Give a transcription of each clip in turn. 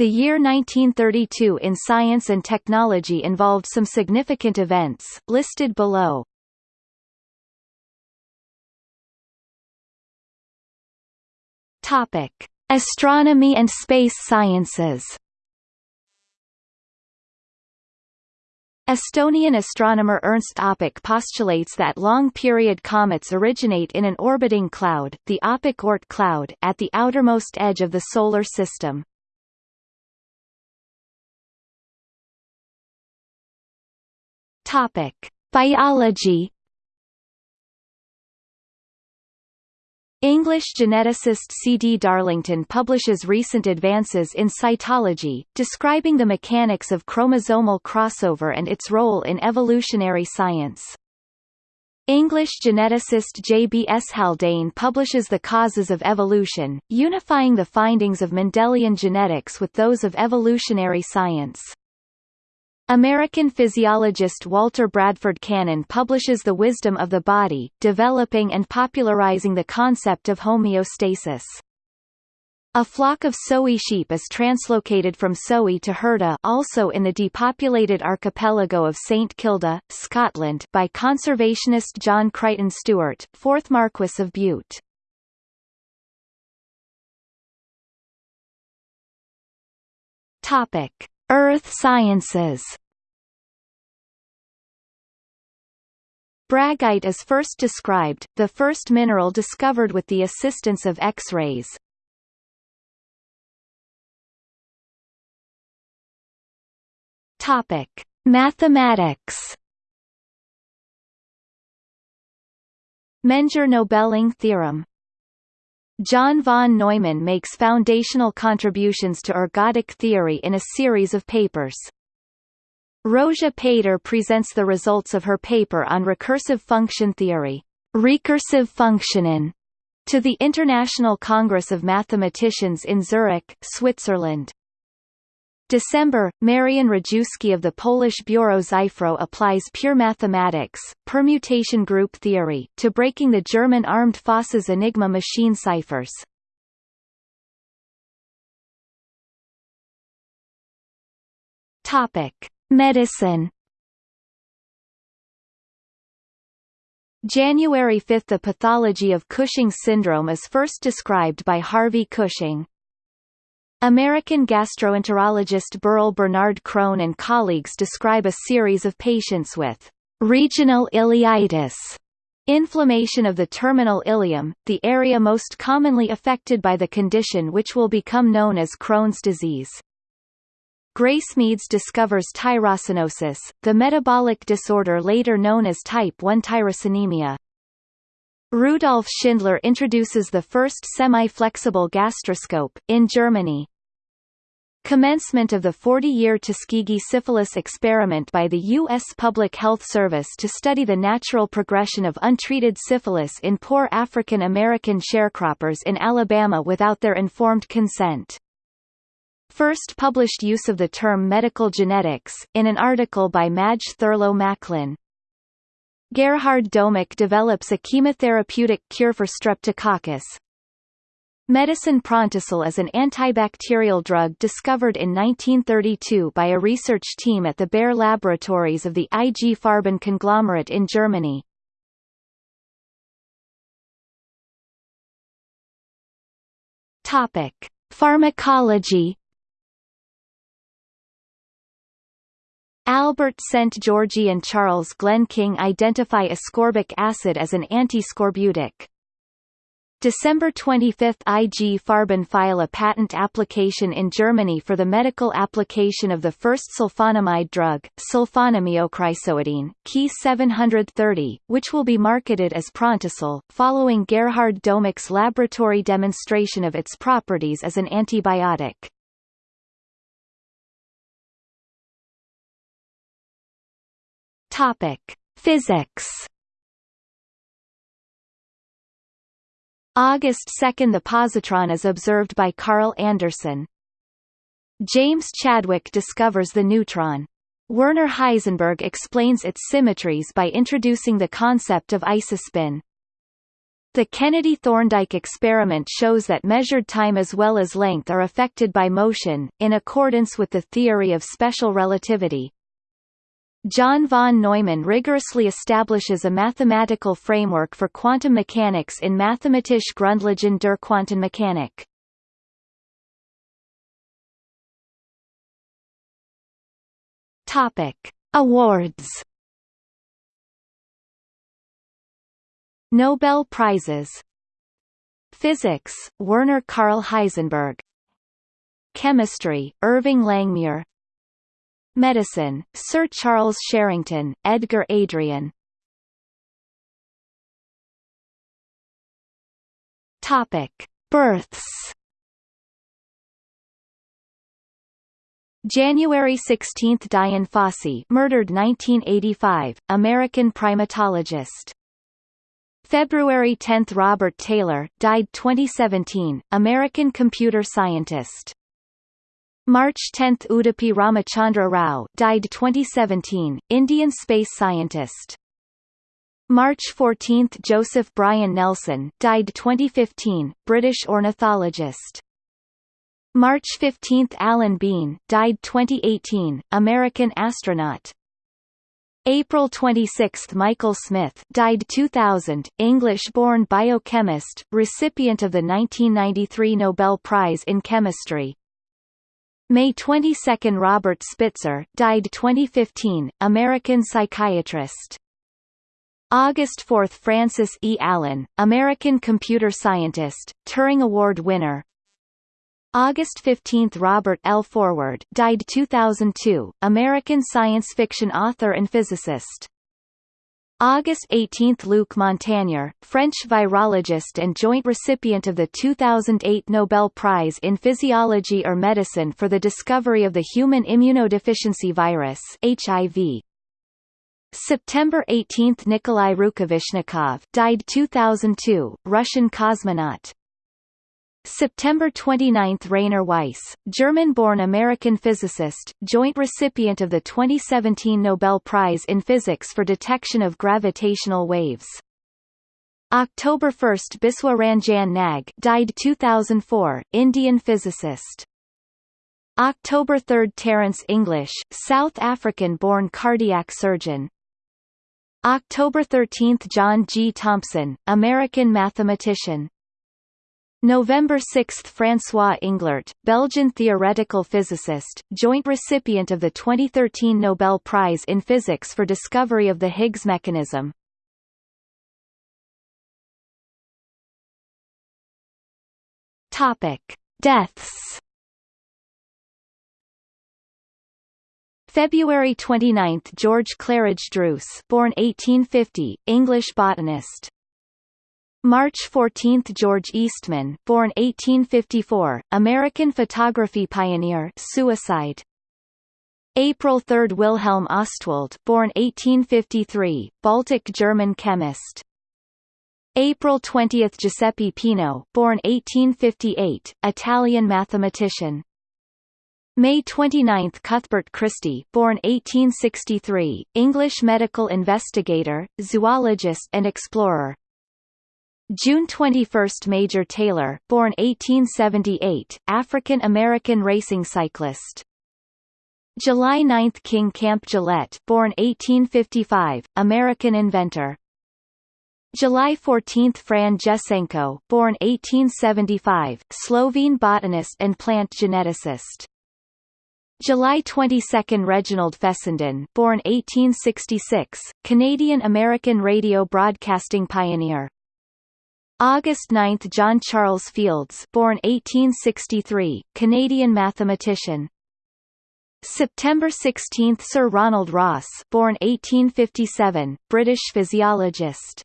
The year 1932 in science and technology involved some significant events, listed below. Topic: Astronomy and space sciences. Estonian astronomer Ernst Öpik postulates that long-period comets originate in an orbiting cloud, the Öpik Oort cloud, at the outermost edge of the Solar System. Topic: Biology English geneticist C. D. Darlington publishes recent advances in cytology, describing the mechanics of chromosomal crossover and its role in evolutionary science. English geneticist J. B. S. Haldane publishes The Causes of Evolution, unifying the findings of Mendelian genetics with those of evolutionary science. American physiologist Walter Bradford Cannon publishes The Wisdom of the Body, developing and popularizing the concept of homeostasis. A flock of Soay sheep is translocated from Soay to Hirta also in the depopulated archipelago of St Kilda, Scotland by conservationist John Crichton Stewart, 4th Marquess of Bute. Topic. Earth sciences Braggite is first described, the first mineral discovered with the assistance of X-rays. Topic: Mathematics. Menger-Nöbeling theorem John von Neumann makes foundational contributions to ergodic theory in a series of papers. Rózsa Péter presents the results of her paper on recursive function theory, Rekursive Funktionen, to the International Congress of Mathematicians in Zurich, Switzerland. December, Marian Rejewski of the Polish Biuro Szyfrów applies pure mathematics, permutation group theory, to breaking the German armed forces Enigma machine ciphers. Topic. Medicine January 5 – The pathology of Cushing syndrome is first described by Harvey Cushing. American gastroenterologist Burrill Bernard Crohn and colleagues describe a series of patients with regional ileitis, inflammation of the terminal ileum, the area most commonly affected by the condition which will become known as Crohn's disease. Grace Medes discovers tyrosinosis, the metabolic disorder later known as type 1 tyrosinemia. Rudolf Schindler introduces the first semi-flexible gastroscope, in Germany. Commencement of the 40-year Tuskegee syphilis experiment by the U.S. Public Health Service to study the natural progression of untreated syphilis in poor African American sharecroppers in Alabama without their informed consent. First published use of the term medical genetics, in an article by Madge Thurlow Macklin. Gerhard Domagk develops a chemotherapeutic cure for streptococcus. Medicine Prontosil is an antibacterial drug discovered in 1932 by a research team at the Bayer laboratories of the IG Farben conglomerate in Germany. Topic: Pharmacology Albert Szent-Györgyi and Charles Glen King identify ascorbic acid as an antiscorbutic. December 25 – IG Farben file a patent application in Germany for the medical application of the first sulfonamide drug, sulfonamidochrysoidine, Key 730, which will be marketed as Prontosil, following Gerhard Domagk's laboratory demonstration of its properties as an antibiotic. Physics. August 2 – The positron is observed by Carl Anderson. James Chadwick discovers the neutron. Werner Heisenberg explains its symmetries by introducing the concept of isospin. The Kennedy-Thorndike experiment shows that measured time as well as length are affected by motion, in accordance with the theory of special relativity. John von Neumann rigorously establishes a mathematical framework for quantum mechanics in Mathematische Grundlagen der Quantenmechanik. Topic: Awards Nobel Prizes Physics, Werner Karl Heisenberg Chemistry, Irving Langmuir Medicine, Sir Charles Sherrington, Edgar Adrian Topic. Births January 16 – Dian Fossey murdered 1985, American primatologist February 10 – Robert Taylor died 2017, American computer scientist. March 10 – Udupi Ramachandra Rao died 2017, Indian space scientist. March 14 – Joseph Brian Nelson died 2015, British ornithologist. March 15 – Alan Bean died 2018, American astronaut. April 26 – Michael Smith died 2000, English-born biochemist, recipient of the 1993 Nobel Prize in Chemistry. May 22 – Robert Spitzer died 2015, American psychiatrist. August 4 – Frances E. Allen, American computer scientist, Turing Award winner, August 15 – Robert L. Forward died 2002, American science fiction author and physicist. August 18 – Luc Montagnier, French virologist and joint recipient of the 2008 Nobel Prize in Physiology or Medicine for the discovery of the human immunodeficiency virus HIV. September 18 – Nikolai Rukavishnikov died 2002, Russian cosmonaut. September 29 – Rainer Weiss, German-born American physicist, joint recipient of the 2017 Nobel Prize in Physics for detection of gravitational waves. October 1 – Biswa Ranjan Nag died 2004, Indian physicist. October 3 – Terence English, South African-born cardiac surgeon. October 13 – John G. Thompson, American mathematician. November 6 – François Englert, Belgian theoretical physicist, joint recipient of the 2013 Nobel Prize in Physics for discovery of the Higgs mechanism. Topic. Deaths February 29 – George Claridge Druce born 1850, English botanist March 14 – George Eastman born 1854, American photography pioneer suicide. April 3 – Wilhelm Ostwald born 1853, Baltic German chemist. April 20 – Giuseppe Peano born 1858, Italian mathematician. May 29 – Cuthbert Christy born 1863, English medical investigator, zoologist and explorer. June 21 – Major Taylor born 1878, African-American racing cyclist. July 9 – King Camp Gillette born 1855, American inventor. July 14 – Fran Jesenko born 1875, Slovene botanist and plant geneticist. July 22 – Reginald Fessenden born 1866, Canadian-American radio broadcasting pioneer. August 9 – John Charles Fields born 1863, Canadian mathematician. September 16 – Sir Ronald Ross born 1857, British physiologist.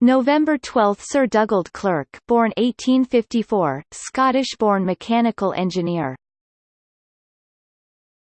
November 12 – Sir Dugald Clerk born 1854, Scottish-born mechanical engineer.